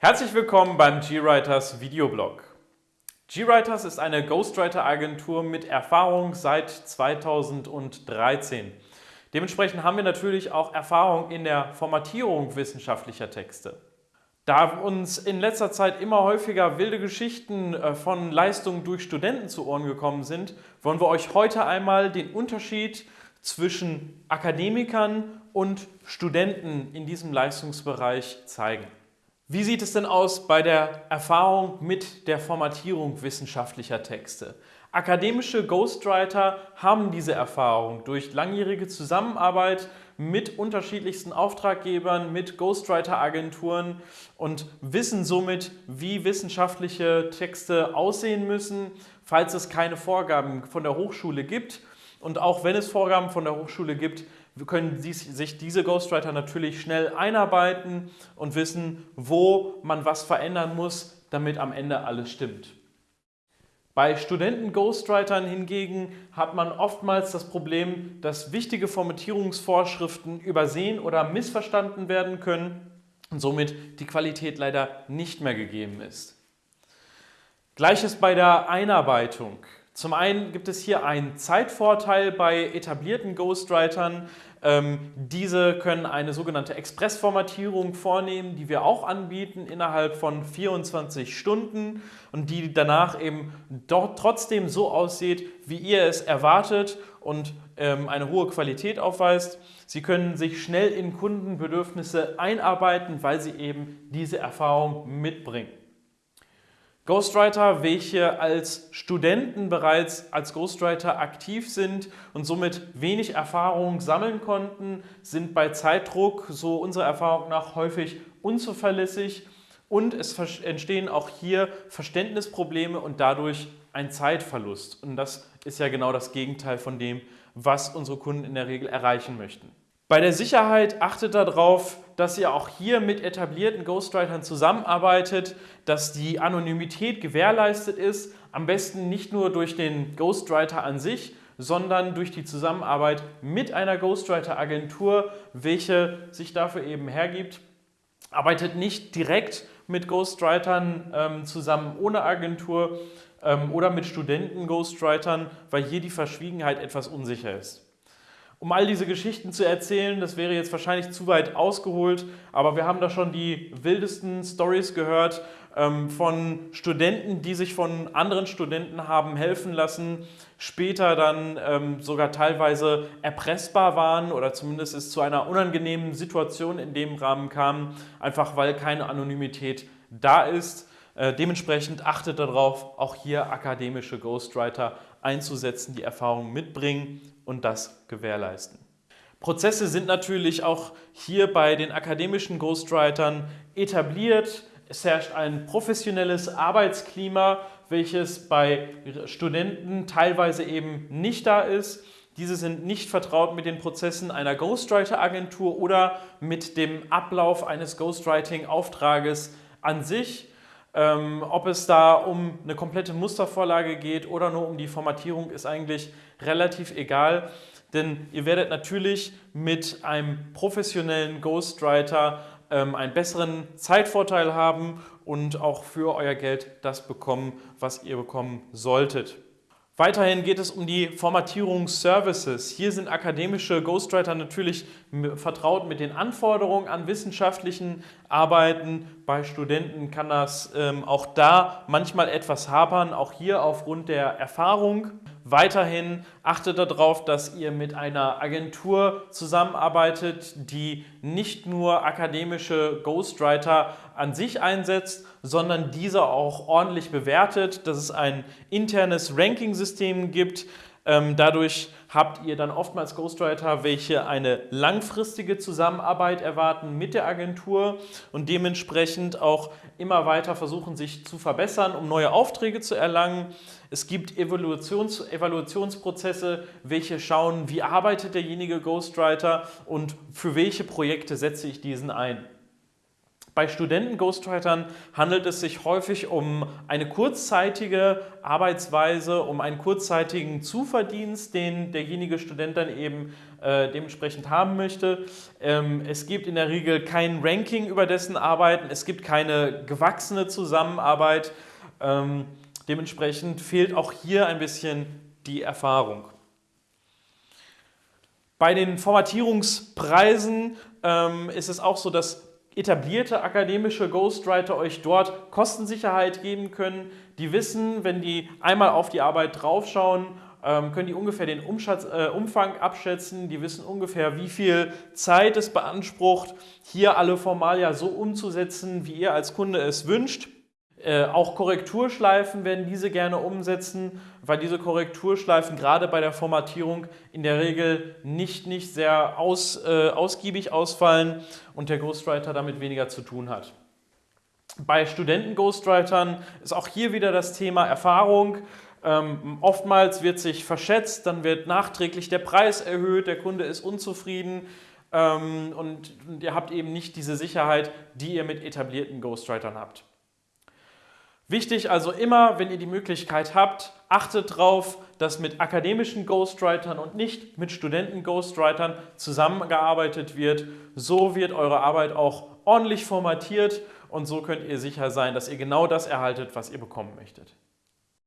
Herzlich willkommen beim GWriters Videoblog. GWriters ist eine Ghostwriter-Agentur mit Erfahrung seit 2013. Dementsprechend haben wir natürlich auch Erfahrung in der Formatierung wissenschaftlicher Texte. Da uns in letzter Zeit immer häufiger wilde Geschichten äh, von Leistungen durch Studenten zu Ohren gekommen sind, wollen wir euch heute einmal den Unterschied zwischen Akademikern und Studenten in diesem Leistungsbereich zeigen. Wie sieht es denn aus bei der Erfahrung mit der Formatierung wissenschaftlicher Texte? Akademische Ghostwriter haben diese Erfahrung durch langjährige Zusammenarbeit mit unterschiedlichsten Auftraggebern, mit Ghostwriter-Agenturen und wissen somit, wie wissenschaftliche Texte aussehen müssen, falls es keine Vorgaben von der Hochschule gibt. Und auch wenn es Vorgaben von der Hochschule gibt, können sich diese Ghostwriter natürlich schnell einarbeiten und wissen, wo man was verändern muss, damit am Ende alles stimmt. Bei Studenten-Ghostwritern hingegen hat man oftmals das Problem, dass wichtige Formatierungsvorschriften übersehen oder missverstanden werden können und somit die Qualität leider nicht mehr gegeben ist. Gleiches bei der Einarbeitung. Zum einen gibt es hier einen Zeitvorteil bei etablierten Ghostwritern. Ähm, diese können eine sogenannte Expressformatierung vornehmen, die wir auch anbieten innerhalb von 24 Stunden und die danach eben dort trotzdem so aussieht, wie ihr es erwartet und ähm, eine hohe Qualität aufweist. Sie können sich schnell in Kundenbedürfnisse einarbeiten, weil sie eben diese Erfahrung mitbringen. Ghostwriter, welche als Studenten bereits als Ghostwriter aktiv sind und somit wenig Erfahrung sammeln konnten, sind bei Zeitdruck, so unserer Erfahrung nach, häufig unzuverlässig und es entstehen auch hier Verständnisprobleme und dadurch ein Zeitverlust. Und das ist ja genau das Gegenteil von dem, was unsere Kunden in der Regel erreichen möchten. Bei der Sicherheit achtet darauf, dass ihr auch hier mit etablierten Ghostwritern zusammenarbeitet, dass die Anonymität gewährleistet ist, am besten nicht nur durch den Ghostwriter an sich, sondern durch die Zusammenarbeit mit einer Ghostwriter-Agentur, welche sich dafür eben hergibt. Arbeitet nicht direkt mit Ghostwritern ähm, zusammen ohne Agentur ähm, oder mit Studenten-Ghostwritern, weil hier die Verschwiegenheit etwas unsicher ist. Um all diese Geschichten zu erzählen, das wäre jetzt wahrscheinlich zu weit ausgeholt, aber wir haben da schon die wildesten Stories gehört ähm, von Studenten, die sich von anderen Studenten haben helfen lassen, später dann ähm, sogar teilweise erpressbar waren oder zumindest es zu einer unangenehmen Situation in dem Rahmen kam, einfach weil keine Anonymität da ist. Äh, dementsprechend achtet darauf, auch hier akademische Ghostwriter einzusetzen, die Erfahrung mitbringen und das gewährleisten. Prozesse sind natürlich auch hier bei den akademischen Ghostwritern etabliert. Es herrscht ein professionelles Arbeitsklima, welches bei Studenten teilweise eben nicht da ist. Diese sind nicht vertraut mit den Prozessen einer Ghostwriter-Agentur oder mit dem Ablauf eines Ghostwriting-Auftrages an sich. Ähm, ob es da um eine komplette Mustervorlage geht oder nur um die Formatierung, ist eigentlich relativ egal. Denn ihr werdet natürlich mit einem professionellen Ghostwriter ähm, einen besseren Zeitvorteil haben und auch für euer Geld das bekommen, was ihr bekommen solltet. Weiterhin geht es um die Formatierungsservices. Hier sind akademische Ghostwriter natürlich vertraut mit den Anforderungen an wissenschaftlichen Arbeiten. Bei Studenten kann das ähm, auch da manchmal etwas hapern, auch hier aufgrund der Erfahrung. Weiterhin achtet darauf, dass ihr mit einer Agentur zusammenarbeitet, die nicht nur akademische Ghostwriter an sich einsetzt, sondern diese auch ordentlich bewertet, dass es ein internes Ranking-System gibt, ähm, dadurch habt ihr dann oftmals Ghostwriter, welche eine langfristige Zusammenarbeit erwarten mit der Agentur und dementsprechend auch immer weiter versuchen, sich zu verbessern, um neue Aufträge zu erlangen. Es gibt Evaluations Evaluationsprozesse, welche schauen, wie arbeitet derjenige Ghostwriter und für welche Projekte setze ich diesen ein. Bei Studenten-Ghostwritern handelt es sich häufig um eine kurzzeitige Arbeitsweise, um einen kurzzeitigen Zuverdienst, den derjenige Student dann eben äh, dementsprechend haben möchte. Ähm, es gibt in der Regel kein Ranking über dessen Arbeiten, es gibt keine gewachsene Zusammenarbeit. Ähm, dementsprechend fehlt auch hier ein bisschen die Erfahrung. Bei den Formatierungspreisen ähm, ist es auch so, dass etablierte akademische Ghostwriter euch dort Kostensicherheit geben können. Die wissen, wenn die einmal auf die Arbeit draufschauen, ähm, können die ungefähr den Umschatz, äh, Umfang abschätzen. Die wissen ungefähr, wie viel Zeit es beansprucht, hier alle Formalia so umzusetzen, wie ihr als Kunde es wünscht. Äh, auch Korrekturschleifen werden diese gerne umsetzen, weil diese Korrekturschleifen gerade bei der Formatierung in der Regel nicht, nicht sehr aus, äh, ausgiebig ausfallen und der Ghostwriter damit weniger zu tun hat. Bei Studenten-Ghostwritern ist auch hier wieder das Thema Erfahrung. Ähm, oftmals wird sich verschätzt, dann wird nachträglich der Preis erhöht, der Kunde ist unzufrieden ähm, und, und ihr habt eben nicht diese Sicherheit, die ihr mit etablierten Ghostwritern habt. Wichtig also immer, wenn ihr die Möglichkeit habt, achtet darauf, dass mit akademischen Ghostwritern und nicht mit Studenten-Ghostwritern zusammengearbeitet wird. So wird eure Arbeit auch ordentlich formatiert und so könnt ihr sicher sein, dass ihr genau das erhaltet, was ihr bekommen möchtet.